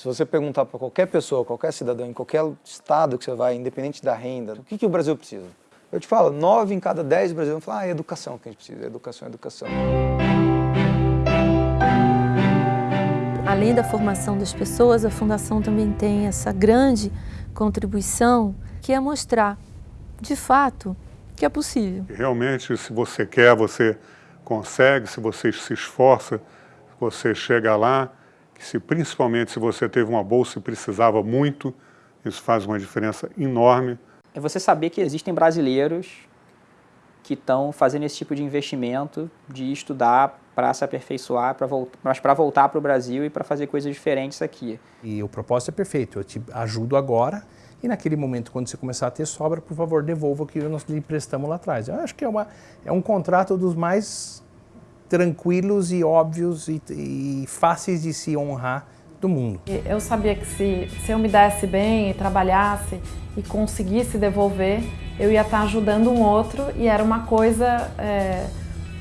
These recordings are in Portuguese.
Se você perguntar para qualquer pessoa, qualquer cidadão, em qualquer estado que você vai, independente da renda, o que, que o Brasil precisa? Eu te falo, nove em cada dez brasileiros vão falar, ah, é educação que a gente precisa, educação, educação. Além da formação das pessoas, a Fundação também tem essa grande contribuição, que é mostrar, de fato, que é possível. Realmente, se você quer, você consegue, se você se esforça, você chega lá, se, principalmente se você teve uma bolsa e precisava muito, isso faz uma diferença enorme. É você saber que existem brasileiros que estão fazendo esse tipo de investimento, de estudar para se aperfeiçoar, pra mas para voltar para o Brasil e para fazer coisas diferentes aqui. E o propósito é perfeito, eu te ajudo agora e naquele momento, quando você começar a ter sobra, por favor, devolva o que nós lhe prestamos lá atrás. Eu acho que é, uma, é um contrato dos mais tranquilos e óbvios e, e fáceis de se honrar do mundo. Eu sabia que se, se eu me desse bem e trabalhasse e conseguisse devolver, eu ia estar ajudando um outro e era uma coisa... É,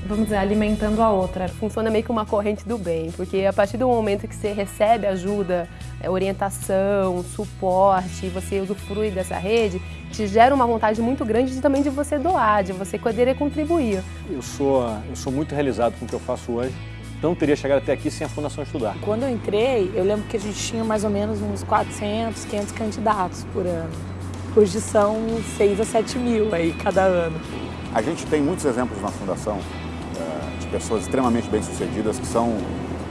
vamos dizer, alimentando a outra. Funciona meio que uma corrente do bem, porque a partir do momento que você recebe ajuda, é, orientação, suporte, você usufrui dessa rede, te gera uma vontade muito grande de, também de você doar, de você poder contribuir. Eu sou, eu sou muito realizado com o que eu faço hoje. Não teria chegado até aqui sem a Fundação Estudar. Quando eu entrei, eu lembro que a gente tinha mais ou menos uns 400, 500 candidatos por ano. Hoje são 6 a 7 mil aí cada ano. A gente tem muitos exemplos na Fundação pessoas extremamente bem-sucedidas, que são,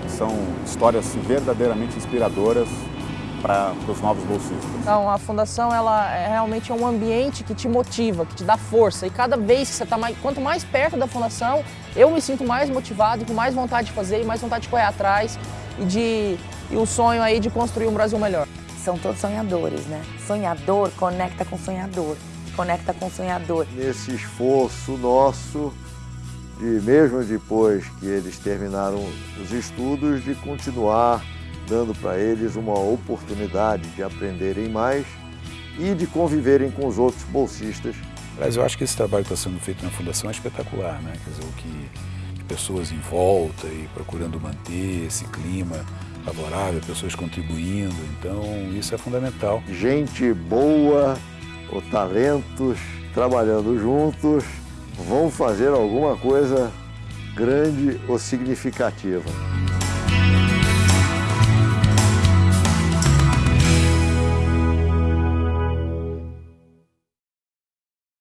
são histórias verdadeiramente inspiradoras para os novos bolsistas. Então, a fundação ela é realmente um ambiente que te motiva, que te dá força. E cada vez que você está mais, quanto mais perto da fundação, eu me sinto mais motivado, com mais vontade de fazer, e mais vontade de correr atrás e de e o sonho aí de construir um Brasil melhor. São todos sonhadores, né? Sonhador conecta com sonhador, conecta com sonhador. Nesse esforço nosso de mesmo depois que eles terminaram os estudos, de continuar dando para eles uma oportunidade de aprenderem mais e de conviverem com os outros bolsistas. Mas eu acho que esse trabalho que está sendo feito na Fundação é espetacular, né? Quer dizer, o que pessoas em volta e procurando manter esse clima favorável, pessoas contribuindo, então isso é fundamental. Gente boa, ou talentos trabalhando juntos, vão fazer alguma coisa grande ou significativa.